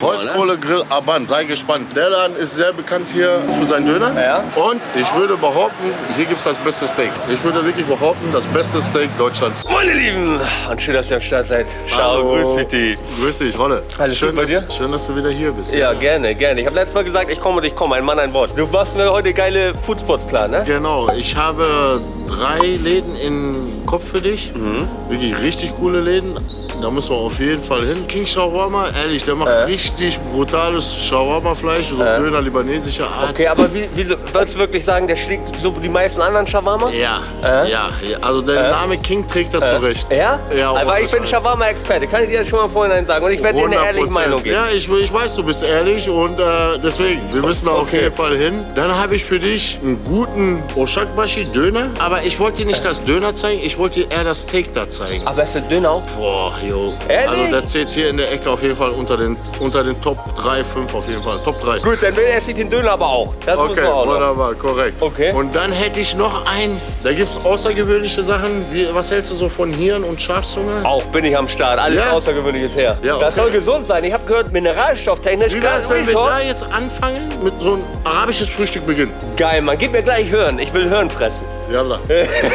Holzkohlegrill Aban, sei gespannt. Der Laden ist sehr bekannt hier für seinen Döner. Ja. Und ich würde behaupten, hier gibt es das beste Steak. Ich würde wirklich behaupten, das beste Steak Deutschlands. Meine Lieben, und schön, dass ihr am Start seid. Ciao, grüß dich. Grüß dich, Rolle. Alles schön, bei dass, dir? schön, dass du wieder hier bist. Ja, gerne, gerne. Ich habe letztes Mal gesagt, ich komme und ich komme. Ein Mann, ein Wort. Du machst mir heute geile Foodspots klar, ne? Genau, ich habe drei Läden im Kopf für dich. Mhm. Wirklich richtig coole Läden. Da müssen wir auf jeden Fall hin. King Shawarma, ehrlich, der macht Äh. richtig brutales Shawarma-Fleisch, so Äh. Döner libanesischer Art. Okay, aber wie, wieso, würdest du wirklich sagen, der schlägt so wie die meisten anderen Shawarma? Ja, Äh? ja, also der Äh? Name King trägt dazu recht. Ja? Ja, Aber ich bin. Shawarma-Experte, kann ich dir das schon mal vorhin sagen. Und ich werde dir eine ehrliche 100%. Meinung geben. Ja, ich, ich weiß, du bist ehrlich und äh, deswegen, wir müssen da auf Okay. jeden Fall hin. Dann habe ich für dich einen guten Oshakbashi Döner, aber ich wollte dir nicht das Döner zeigen, ich wollte dir eher das Steak da zeigen. Aber ist dünn auch. Boah, jo. Ehrlich? Also der zählt hier in der Ecke auf jeden Fall unter den, unter den Top 3, 5 auf jeden Fall. Top 3. Gut, dann esse ich den Döner aber auch. Das muss Okay, man auch noch. wunderbar, korrekt. Okay. Und dann hätte ich noch einen, da gibt es außergewöhnliche Sachen. Wie, was hältst du so von Hirn und Schafzunge? Auch bin ich am Start. Alles Ja? Außergewöhnliches her. Ja, Das okay. soll gesund sein. Ich habe gehört, mineralstofftechnisch Wie ganz wenn wir da jetzt anfangen mit so ein arabisches Frühstück beginnen? Geil, Mann. Gib mir gleich Hören. Ich will Hören fressen. Yalla.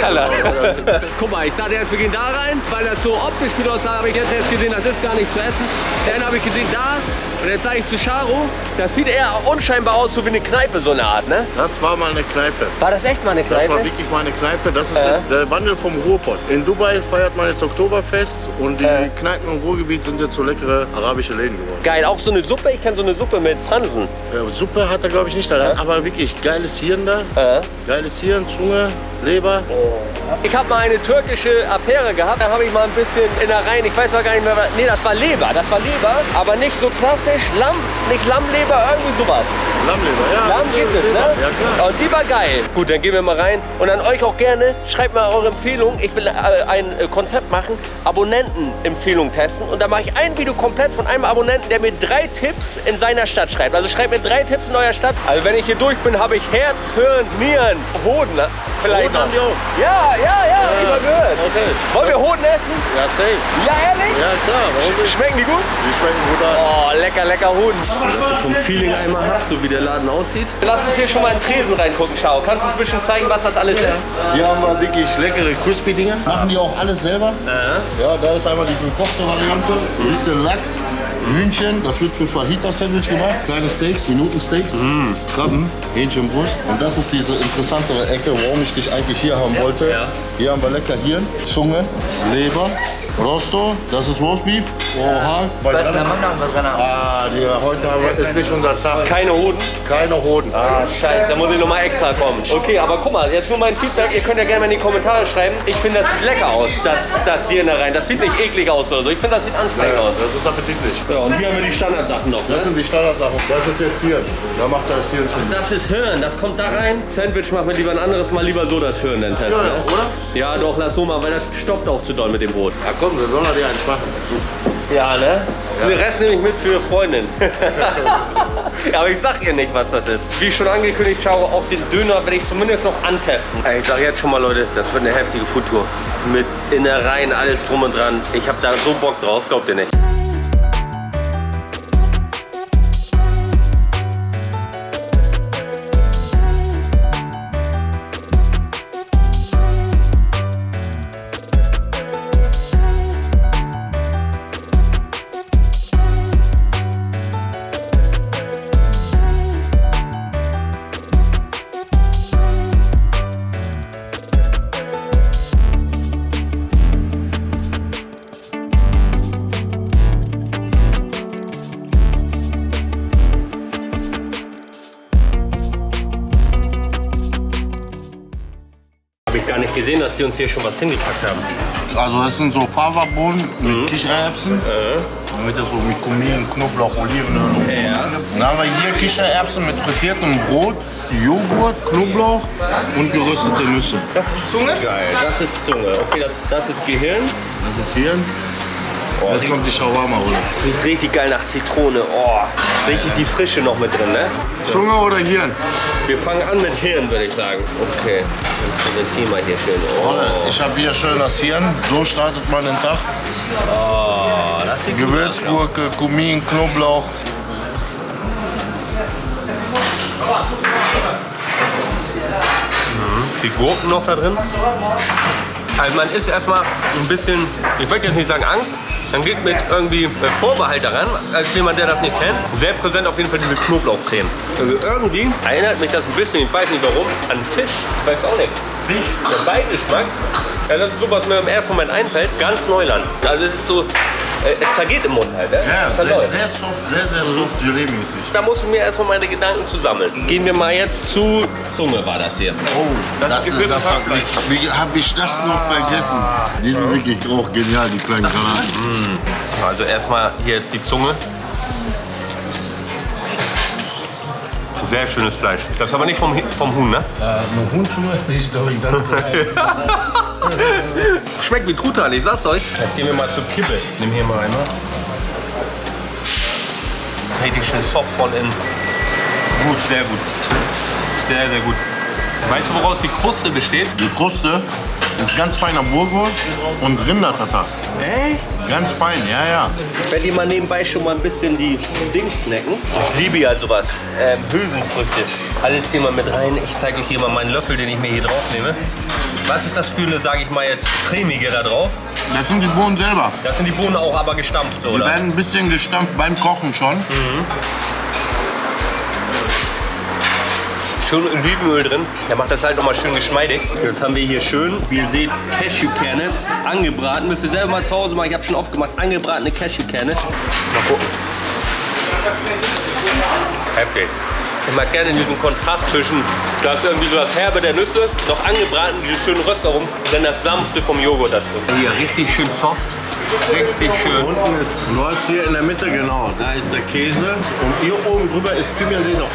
Kalla. Guck mal, ich dachte erst, wir gehen da rein, weil das so optisch gut aussah. habe ich jetzt erst gesehen, das ist gar nicht zu essen. Dann habe ich gesehen, da. Und jetzt sage ich zu Charo, das sieht eher unscheinbar aus, so wie eine Kneipe, so eine Art, ne? Das war mal eine Kneipe. War das echt mal eine Das war Kneipe? wirklich mal eine Kneipe. Das ist Äh. jetzt der Wandel vom Ruhrpott. In Dubai feiert man jetzt Oktoberfest und die Äh. Kneipen im Ruhrgebiet sind jetzt so leckere arabische Läden geworden. Geil, auch so eine Suppe. Ich kenne so eine Suppe mit Pansen. Ja, Suppe hat er glaube ich nicht da, Äh. aber wirklich geiles Hirn da. Geiles Hirn, Zunge, Leber. Ich habe mal eine türkische Affäre gehabt. Da habe ich mal ein bisschen Innereien. Ich weiß gar nicht mehr. was- Nee, das war Leber. Das war Leber. Aber nicht so klassisch Lamm. Nicht Lammleber, irgendwie sowas. Lammleber, ja. Lamm gibt es, ne? Ja klar. Und die war geil. Gut, dann gehen wir mal rein. Und an euch auch gerne, schreibt mal eure Empfehlungen. Ich will äh, ein äh, Konzept machen, Abonnentenempfehlungen testen. Und da mache ich ein Video komplett von einem Abonnenten, der mir drei Tipps in seiner Stadt schreibt. Also schreibt mir drei Tipps in eurer Stadt. Also wenn ich hier durch bin, habe ich Herz, Hirn, Nieren, Hoden. Vielleicht Hoden haben die noch. auch. Ja, ja, ja, hab ich mal gehört. Okay. Wollen wir Hoden essen? Ja, safe. Ja, ehrlich? Ja, klar. Nicht? Schmecken die gut? Die schmecken gut an. Oh, lecker, lecker Hoden. Dass du vom Feeling einmal hast, so wie der Laden aussieht. Lass uns hier schon mal in den Tresen reingucken, Schau. Kannst du uns ein bisschen zeigen, was das alles ist? Hier haben wir wirklich leckere Crispy-Dinger. Machen die auch alles selber. Ja, da ist einmal die gekochte Variante. Ein bisschen Lachs, Hühnchen, das wird für Fajita-Sandwich gemacht. Kleine Steaks, Minutensteaks, Krabben, Hähnchenbrust. Und das ist diese interessantere Ecke, warum ich dich eigentlich hier haben wollte. Hier haben wir lecker Hirn, Zunge, Leber, Rosto, das ist Roastbeef. Oha, bei Ah, die, heute haben wir- ist nicht unser Tag. Keine Hoden. Keine Hoden. Ah, scheiße, da muss ich nochmal extra kommen. Okay, aber guck mal, jetzt nur mein Feedback. Ihr könnt ja gerne mal in die Kommentare schreiben. Ich finde, das sieht lecker aus, das, das Hirn da rein. Das sieht nicht eklig aus oder so. Ich finde, das sieht ansprechend aus. Das ist appetitlich. Ja, und hier haben wir die Standardsachen noch. Ne? Das sind die Standardsachen. Das ist jetzt Hirn. Da macht er das Hirn schon. Das ist Hirn, das kommt da rein. Sandwich machen wir lieber ein anderes Mal, lieber so das Hirn dann testen. Ja, Ne? oder? Ja, doch, lass so mal, weil das stoppt auch zu doll mit dem Brot. Ja komm, wir sollen dir eins machen. Ja, ne? Den Rest nehme ich mit für Freundin. ja, aber ich sag ihr nicht, was das ist. Wie schon angekündigt, schau auf den Döner werde ich zumindest noch antesten. Ich sag jetzt schon mal, Leute, das wird eine heftige Foodtour. Mit Innereien, alles drum und dran. Ich hab da so Bock drauf, glaubt ihr nicht. Nicht gesehen, dass die uns hier schon was hingepackt haben. Also das sind so Pava-Bohnen mit Kichererbsen. Damit so mit Kumin, Knoblauch, Olivenöl und so. Ja. Dann haben wir hier Kichererbsen mit frittiertem Brot, Joghurt, Knoblauch und geröstete Nüsse. Das ist Zunge? Geil, das ist Zunge. Okay, das, das ist Gehirn. Das ist Hirn. Jetzt kommt die Shawarma, oder? Das riecht richtig geil nach Zitrone. Oh, richtig die Frische noch mit drin, ne? Zunge oder Hirn? Wir fangen an mit Hirn, würde ich sagen. Okay, dann präsentieren wir hier schön. Oh, ich habe hier schön das Hirn. So startet man den Tag. oh das sieht. Gewürzgurke, Kumin, Knoblauch, Die Gurken noch da drin. Also man ist erstmal ein bisschen, ich möchte jetzt nicht sagen Angst, man geht mit irgendwie Vorbehalt daran, als jemand, der das nicht kennt. Sehr präsent auf jeden Fall diese Knoblauchcreme. Also irgendwie erinnert mich das ein bisschen, ich weiß nicht warum, an Fisch. Ich weiß auch nicht. Fisch. Der Beigeschmack, ja, das ist so, was mir im ersten Moment einfällt, ganz Neuland. Also es ist so, es zergeht im Mund halt. Ne? Ja, sehr, sehr soft, sehr, sehr soft Gelee-mäßig. Da muss ich mir erstmal meine Gedanken zu sammeln. Gehen wir mal jetzt zu Zunge war das hier. Oh, Das das, ist das, gewürzt hat Hackfleisch. mich, wie habe ich das noch vergessen? Die sind wirklich auch genial, die kleinen Granaten. Also erstmal hier jetzt die Zunge. Sehr schönes Fleisch. Das ist aber nicht vom, vom Huhn, ne? Äh, eine Huhnzunge, die ist glaube ich ganz klein. Schmeckt wie Truthahn, ich sag's euch. Jetzt gehen wir mal zur Kippe. Nimm hier mal einmal. Richtig schön soft von innen. Gut, sehr gut. Sehr, sehr gut. Weißt du, woraus die Kruste besteht? Die Kruste ist ganz feiner Burgul und Rindertatar. Echt? Ganz fein, ja, ja. Ich werde dir mal nebenbei schon mal ein bisschen die Dings snacken. Ich liebe ja sowas. Ähm, Hülsenfrüchte. Alles hier mal mit rein. Ich zeige euch hier mal meinen Löffel, den ich mir hier drauf nehme. Was ist das für eine, sage ich mal jetzt, cremige da drauf? Das sind die Bohnen selber. Das sind die Bohnen auch aber gestampft, Die oder? werden ein bisschen gestampft beim Kochen schon. Schön Olivenöl drin. Der macht das halt nochmal schön geschmeidig. Jetzt haben wir hier schön, wie ihr seht, Cashewkerne angebraten. Müsst ihr selber mal zu Hause machen. Ich habe schon oft gemacht. Angebratene Cashewkerne. Mal gucken. Heftig. Ich mag gerne diesen Kontrast zwischen, da ist irgendwie so das Herbe der Nüsse, noch angebraten, diese schönen Röstaromen, und dann das Sanfte vom Joghurt dazu. Hier, richtig schön soft. Richtig schön. Unten ist, hast hier in der Mitte, genau, da ist der Käse. Und hier oben drüber ist Thymian Sesam.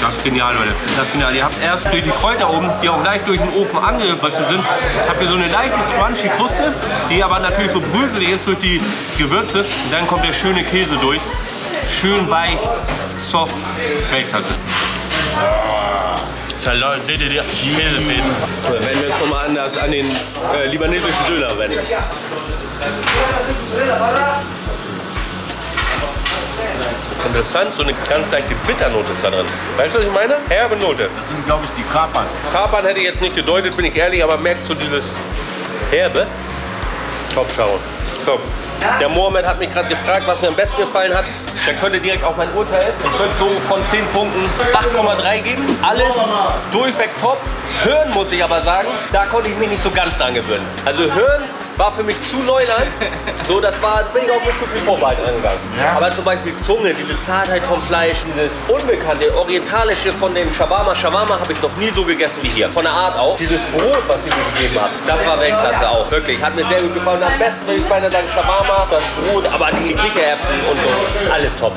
Das ist genial, Leute. Das ist genial. Ihr habt erst durch die Kräuter oben, die auch gleich durch den Ofen angebissen sind, habt ihr so eine leichte crunchy Kruste, die aber natürlich so bröselig ist durch die Gewürze. Und dann kommt der schöne Käse durch. Schön weich, soft, Weltklasse. Salat, seht ihr die Käsefäden? Dann werden wir jetzt nochmal anders an den äh, libanesischen Döner wenden. Interessant, so eine ganz leichte Bitternote ist da drin. Weißt du, was ich meine? Herbe Note. Das sind, glaube ich, die Kapern. Kapern hätte ich jetzt nicht gedeutet, bin ich ehrlich, aber merkst du dieses Herbe? Top schauen. Top. Der Mohamed hat mich gerade gefragt, was mir am besten gefallen hat. Der könnte direkt auch mein Urteil. Ich könnte so von 10 Punkten 8,3 geben. Alles durchweg top. Hören muss ich aber sagen, da konnte ich mich nicht so ganz dran gewöhnen. Also hören war für mich zu Neuland. So, das war, bin ich auch mit zu viel Vorbehalt angegangen. Ja. Aber zum Beispiel Zunge, diese Zartheit vom Fleisch, dieses Unbekannte, Orientalische von dem Shawarma. Shawarma habe ich noch nie so gegessen wie hier. Von der Art auch. Dieses Brot, was sie mir gegeben hat, das war Weltklasse auch. Wirklich, hat mir sehr gut gefallen. Am besten würde ich meine sagen Shawarma, das Brot, aber die Kichererbsen und so. Alles top.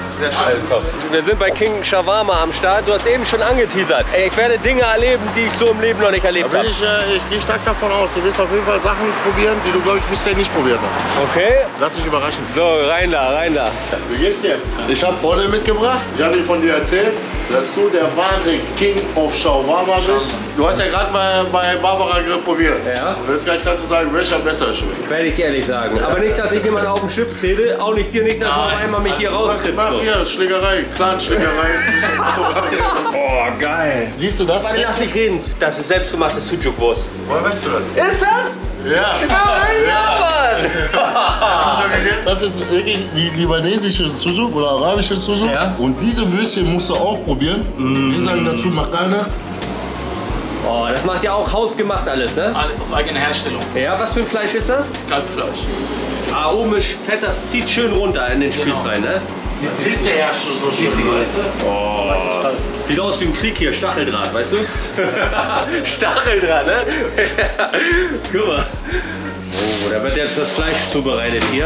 Alles top. Wir sind bei King Shawarma am Start. Du hast eben schon angeteasert. Ey, ich werde Dinge erleben, die ich so im Leben noch nicht erlebt habe. ich, äh, ich gehe stark davon aus, du wirst auf jeden Fall Sachen probieren, die du, glaube ich, bisher nicht probiert hast. Okay? Lass dich überraschen. So, rein da, rein da. Wie geht's dir? Ich habe Bolle mitgebracht. Ich habe dir von dir erzählt, dass du der wahre King of Shawarma bist. Du hast ja gerade bei, bei Barbara probiert. Ja. Und jetzt gleich kannst du sagen, welcher besser schmeckt. Werde ich ehrlich sagen. Aber nicht, dass ich jemand auf den Schlips trete. Auch nicht dir nicht, dass du auf einmal mich hier rauskriegst. Mach So. hier, Schlägerei, Clan-Schlägerei zwischen Oh, geil. Siehst du das? Warte, lass mich reden. Das ist selbstgemachte Sucuk-Wurst. Woher weißt du das? Ist das? Ja. Ja, Mann. Das ist wirklich die libanesische Sujuk oder arabische Sujuk. Ja. Und diese Würstchen musst du auch probieren. Wir sagen dazu Makane. Oh, das macht ja auch hausgemacht alles, ne? Alles aus eigener Herstellung. Ja, was für ein Fleisch ist das? Kalbfleisch. Ah, oben ist fett, das zieht schön runter in den Spieß Genau. rein, ne? Das ist ja so schön, weißt du? Sieht aus wie im Krieg hier, Stacheldraht, weißt du? Stacheldraht, ne? Guck mal. Oh, da wird jetzt das Fleisch zubereitet hier.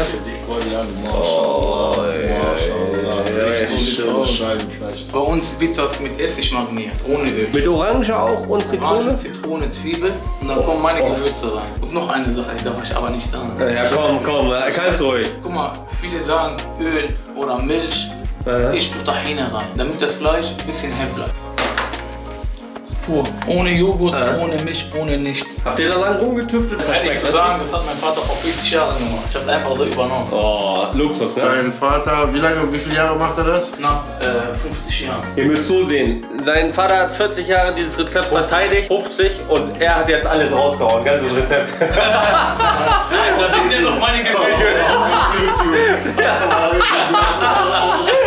Oh. Bei uns wird das mit Essig mariniert, ohne Öl. Mit Orange auch und Orange, Zitrone? Zitrone, Zwiebel und dann kommen meine Gewürze rein. Und noch eine Sache, die darf ich aber nicht sagen. Ja, komm, komm, kannst ruhig. Guck mal, viele sagen Öl oder Milch. Ja. Ich tue Tahine rein, damit das Fleisch ein bisschen hell bleibt. pur. Ohne Joghurt, ohne Milch, ohne nichts. Habt ihr da lang rumgetüftelt? Das Ehrlich zu sagen, das hat mein Vater vor 40 Jahren gemacht. Ich hab's einfach so übernommen. Oh, Luxus, ne? Dein Vater, wie lange, wie viele Jahre macht er das? Nach äh, 50 Jahren. Ihr müsst so sehen, sein Vater hat 40 Jahre dieses Rezept verteidigt, 50 und er hat jetzt alles rausgehauen, ganzes Rezept. Da sind ja noch meine Gewürze.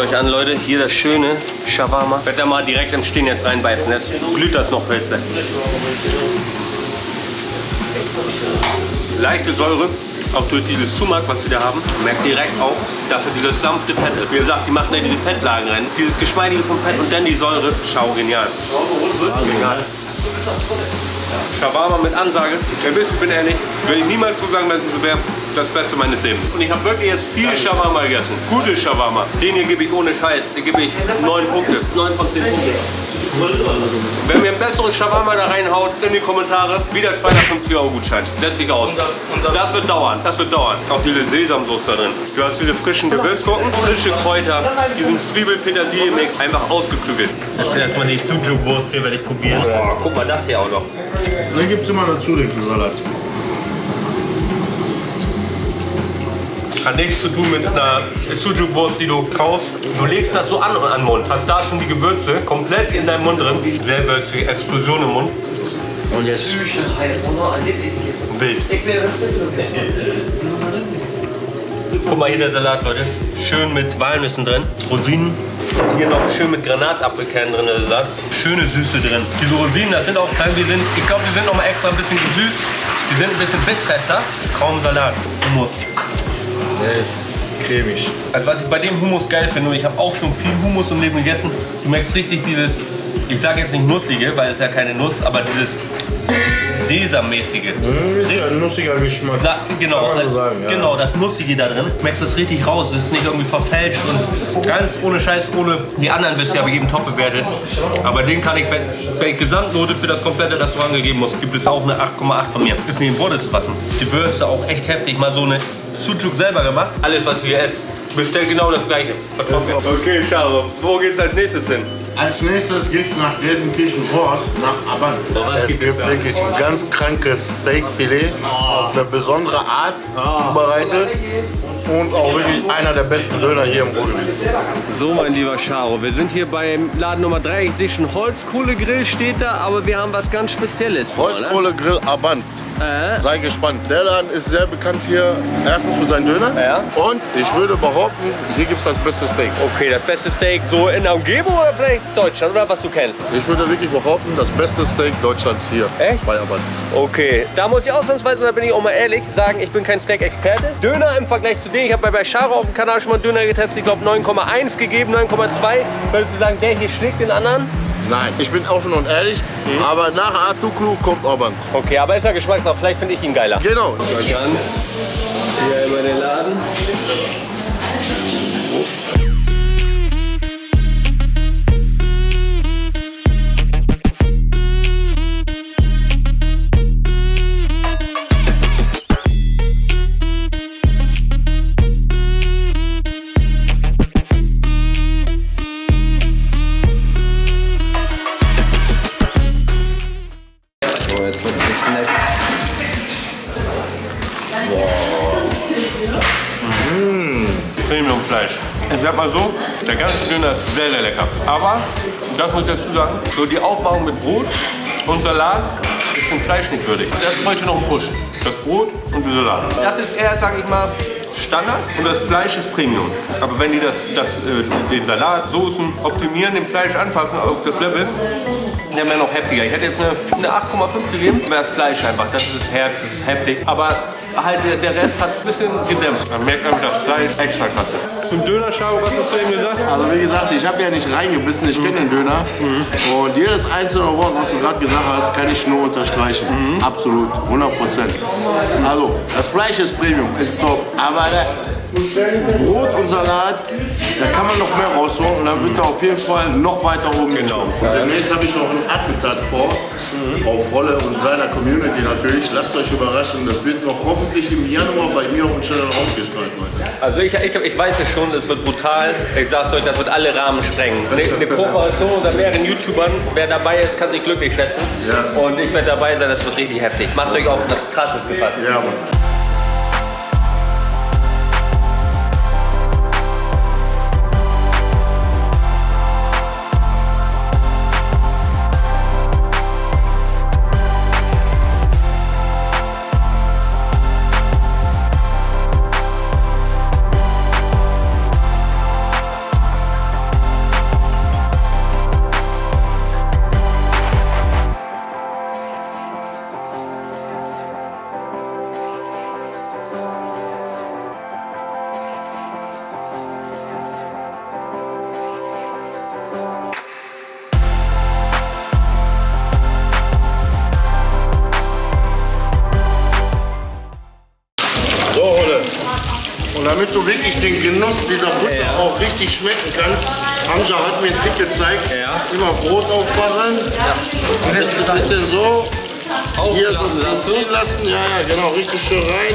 euch an, Leute, hier das schöne Shawarma. Ich werde da mal direkt im Stehen jetzt reinbeißen, jetzt glüht das noch Pilze. Leichte Säure, auch durch dieses Sumak, was wir da haben, merkt direkt auch, dass er dieses sanfte Fett ist. Wie gesagt, die machen da diese Fettlagen rein. Dieses Geschmeidige vom Fett und dann die Säure. Schau, genial. Genial. Shawarma mit Ansage. Ihr wisst, ich bin ehrlich, würde ich niemals so sagen, dass es wäre das Beste meines Lebens. Und ich habe wirklich jetzt viel Shawarma gegessen. Gute Shawarma. Den hier gebe ich ohne Scheiß. Den gebe ich 9 Punkte. 9 von 10 Punkte. Wenn mir ein besseres Shawarma da reinhaut, in die Kommentare, wieder 250 Euro Gutschein. Setz dich aus. das- und das- das wird dauern, das wird dauern. Auch diese Sesamsoße da drin. Du hast diese frischen Gewürzgurken, frische Kräuter, diesen Zwiebel-Petersilie-Mix, einfach ausgeklügelt. Jetzt erstmal die Sujuk-Wurst hier werde ich probieren. Boah, guck mal das hier auch noch. Dann gibt es immer dazu den Salat. Hat nichts zu tun mit einer Sujuk-Wurst, die du kaufst. Du legst das so an an den Mund. Hast da schon die Gewürze komplett in deinem Mund drin. Sehr würzige Explosion im Mund. Und jetzt Wild. Guck mal hier der Salat, Leute. Schön mit Walnüssen drin. Rosinen. Und hier noch schön mit Granatapfelkernen drin, der Salat. Schöne Süße drin. Diese Rosinen, das sind auch, die sind, ich glaube, die sind noch mal extra ein bisschen gesüßt. Die sind ein bisschen bissfester. Traumsalat. Hummus. Der ist cremig. Also was ich bei dem Hummus geil finde, ich habe auch schon viel Hummus im Leben gegessen, du merkst richtig dieses, ich sage jetzt nicht nussige, weil es ja keine Nuss, aber dieses Sesammäßige. Mm, Ist ja ein nussiger Geschmack. Sa genau, Kann man so sagen, ja. genau, das Nussige da drin. Du merkst das richtig raus. Es ist nicht irgendwie verfälscht und ganz ohne Scheiß, ohne die anderen wisst ihr, aber jedem top bewertet. Aber den kann ich, wenn, wenn ich Gesamtnote für das komplette Restaurant gegeben muss, gibt es auch eine 8,8 von mir. Ist nicht in Worte zu fassen. Die Würste auch echt heftig. Mal so eine Sucuk selber gemacht. Alles, was wir essen, bestellt genau das gleiche. Okay, schau. Wo geht's als nächstes hin? Als nächstes geht's nach Gelsenkirchen-Horst, nach Aband. So, was es gibt wirklich ein ganz krankes Steakfilet auf eine besondere Art zubereitet und auch wirklich einer der besten Döner hier im Ruhrgebiet. So, mein lieber Charo, wir sind hier beim Laden Nummer 3. Ich sehe schon Holzkohlegrill steht da, aber wir haben was ganz Spezielles vor. Ne? Holzkohlegrill Aband. Äh? Sei gespannt. Der Laden ist sehr bekannt hier, erstens für seinen Döner. Ja. Und ich würde behaupten, hier gibt es das beste Steak. Okay, das beste Steak so in der Umgebung oder vielleicht Deutschland oder was du kennst? Ich würde wirklich behaupten, das beste Steak Deutschlands hier Echt? bei Aband. Okay, da muss ich ausnahmsweise, da bin ich auch mal ehrlich, sagen, ich bin kein Steak-Experte. Döner im Vergleich zu denen, ich habe bei, Charo auf dem Kanal schon mal Döner getestet, ich glaube 9,1 gegeben, 9,2. Würdest du sagen, der hier schlägt den anderen? Nein, ich bin offen und ehrlich, Mhm. aber nach Artuklu kommt Aband. Okay, aber ist ja Geschmackssache, vielleicht finde ich ihn geiler. Genau. Dann hier über den Laden. Der ganze Döner ist sehr, sehr lecker. Aber, das muss ich dazu sagen, so die Aufmachung mit Brot und Salat ist dem Fleisch nicht würdig. Das bräuchte noch einen Push. Das Brot und der Salat. Das ist eher, sag ich mal, Standard und das Fleisch ist Premium. Aber wenn die das, das, äh, den Salat, Soßen optimieren, dem Fleisch anpassen auf das Level, der wäre noch heftiger. Ich hätte jetzt eine, eine 8,5 gegeben. Aber das Fleisch einfach, das ist das Herz, das ist heftig. Aber halt der, der Rest hat es ein bisschen gedämpft. Man merkt einfach das Fleisch extra klasse. Zum Dönerschau, was hast du eben gesagt? Also wie gesagt, ich habe ja nicht reingebissen, ich kenne den Döner. Und jedes einzelne Wort, was du gerade gesagt hast, kann ich nur unterstreichen. Absolut, 100 Prozent. Also, das Fleisch ist Premium, ist top. Aber der Brot und Salat, da kann man noch mehr rausholen und dann wird er auf jeden Fall noch weiter oben Genau. Und demnächst habe ich noch ein Attentat vor, auf Rolle und seiner Community natürlich. Lasst euch überraschen, das wird noch hoffentlich im Januar bei mir auf dem Channel ausgestrahlt, Leute. Also ich, ich, ich weiß es schon, es wird brutal. Ich sag's euch, das wird alle Rahmen sprengen. Eine, eine Kooperation unter mehreren YouTubern, wer dabei ist, kann sich glücklich schätzen. Ja. Und ich werde dabei sein, das wird richtig heftig. Macht euch auf das Krasses gefasst. Ja, Mann. Damit du wirklich den Genuss dieser Butter Ja. auch richtig schmecken kannst, Hamza hat mir einen Trick gezeigt. Ja. Immer Brot aufmachen. Und jetzt ein bisschen so. Hier so, ziehen lassen. Ja, ja, genau. Richtig schön rein.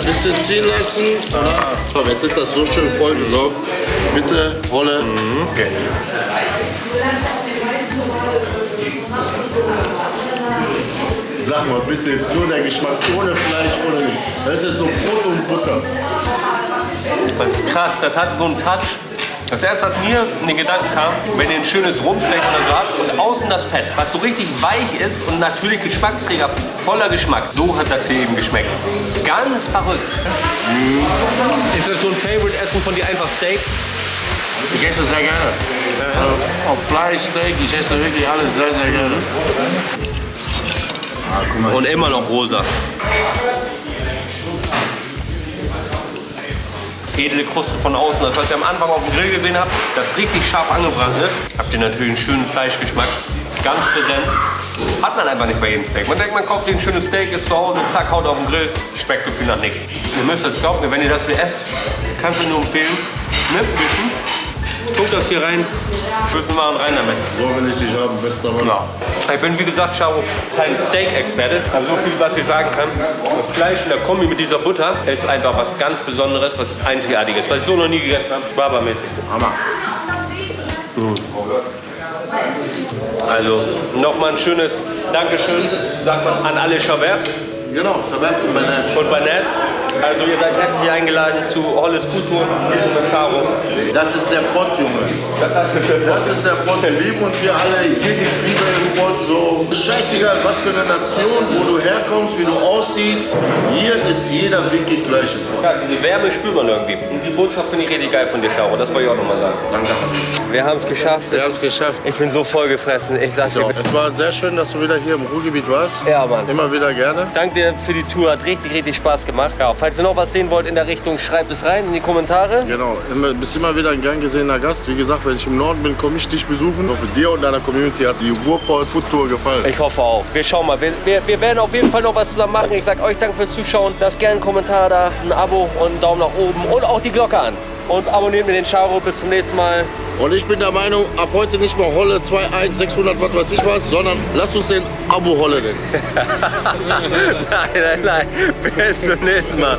Ein bisschen ziehen lassen. Dann, so, jetzt ist das so schön vollgesaugt. Bitte, Ole. Okay. Sag mal bitte jetzt nur der Geschmack ohne Fleisch, ohne nichts. Das ist so Brot und Butter. Das ist krass, das hat so einen Touch. Das erste, was mir in den Gedanken kam, wenn ihr ein schönes Rumsteak oder so habt und außen das Fett, was so richtig weich ist und natürlich Geschmacksträger, voller Geschmack. So hat das hier eben geschmeckt. Ganz verrückt. Ist das so ein Favorite-Essen von dir, einfach Steak? Ich esse sehr gerne. Also, auf Fleisch, Steak, ich esse wirklich alles sehr, sehr gerne. Ah, guck mal. Und immer noch rosa. Edle Kruste von außen. Das, was ihr am Anfang auf dem Grill gesehen habt, das richtig scharf angebrannt ist, habt ihr natürlich einen schönen Fleischgeschmack. Ganz präsent. Hat man einfach nicht bei jedem Steak. Man denkt, man kauft ein schönes Steak, ist zu Hause, zack, haut auf den Grill, schmeckt gefühl nach nichts. Ihr müsst es glauben, wenn ihr das hier esst, kannst du nur empfehlen, ne, wischen, guckt das hier rein, Würfel machen rein damit. So will ich dich haben, bester Mann. Ja. Ich bin wie gesagt, Charo, kein Steak-Experte, aber so viel, was ich sagen kann. Das Fleisch in der Kombi mit dieser Butter ist einfach was ganz Besonderes, was Einzigartiges, was ich so noch nie gegessen habe. Barbermäßig. Hammer. Also nochmal ein schönes Dankeschön, sagt man an alle Schaberts Genau, Shabbat und Banat. und Banats. Also ihr seid herzlich eingeladen zu Holles der Charo. Das ist der Pott, Junge. Das ist Das ist der Pott. Wir lieben uns hier alle. Hier gibt's Liebe im Pott. So scheißegal, was für eine Nation, wo du herkommst, wie du aussiehst. Hier ist jeder wirklich gleich. im Pott. Ja, diese Wärme spürt man irgendwie. Und die Botschaft finde ich richtig geil von dir, Charo. Das wollte ich auch nochmal sagen. Danke. Wir haben es geschafft. Wir haben es geschafft. Ich bin so vollgefressen. Ich sag's dir. Es war sehr schön, dass du wieder hier im Ruhrgebiet warst. Ja, Mann. Immer wieder gerne. Danke dir für die Tour. Hat richtig, richtig Spaß gemacht. Ja, falls ihr noch was sehen wollt in der Richtung, schreibt es rein in die Kommentare. Genau, bist immer wieder ein gern gesehener Gast. Wie gesagt, wenn ich im Norden bin, komme ich dich besuchen. Ich hoffe, dir und deiner Community hat die Ruhrpott Food Tour gefallen. Ich hoffe auch. Wir schauen mal. Wir, wir, wir werden auf jeden Fall noch was zusammen machen. Ich sage euch Dank fürs Zuschauen. Lasst gerne einen Kommentar da, ein Abo und einen Daumen nach oben und auch die Glocke an. Und abonniert mir den Charo. Bis zum nächsten Mal. Und ich bin der Meinung, ab heute nicht mehr Holle 2, 1, 600, was weiß ich was, sondern lasst uns den Abo Holle nennen. nein, nein, nein. Bis zum nächsten Mal.